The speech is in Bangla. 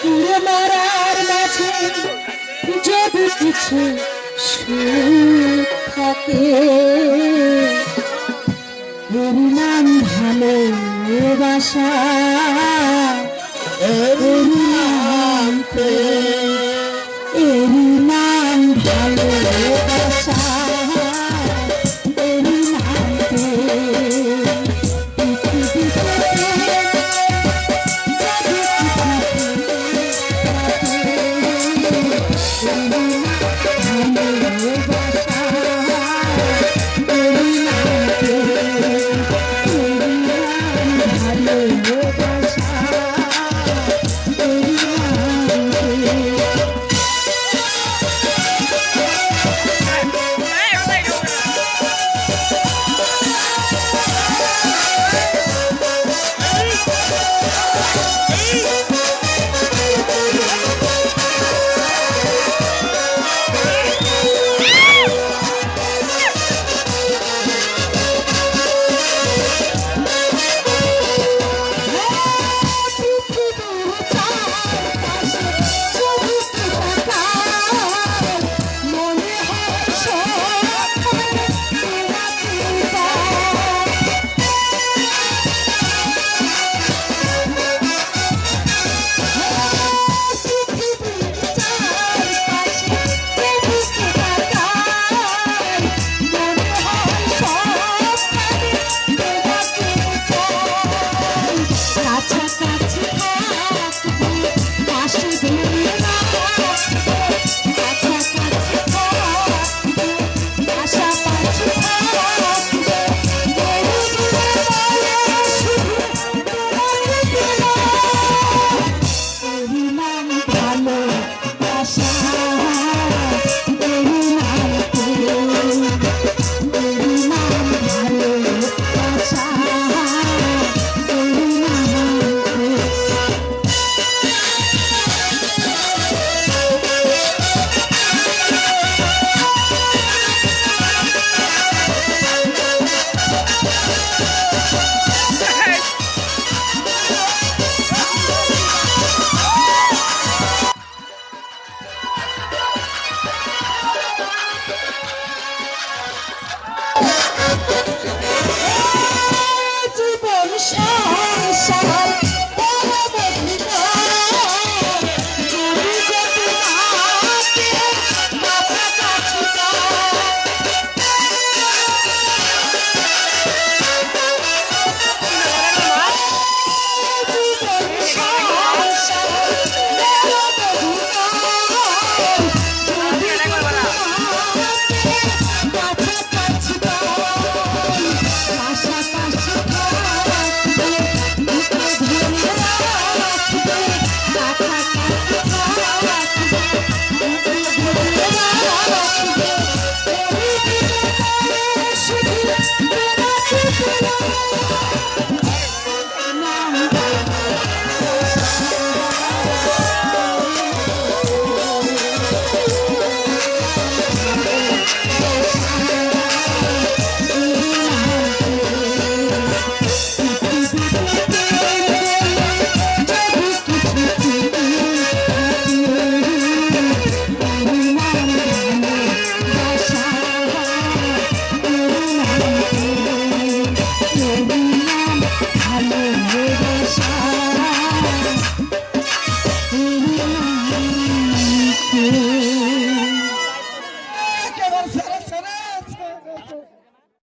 পুরো মরার মাঝে যদি কিছু সুখ থাকে। নাম ভালোবাসা Hey! Yeah.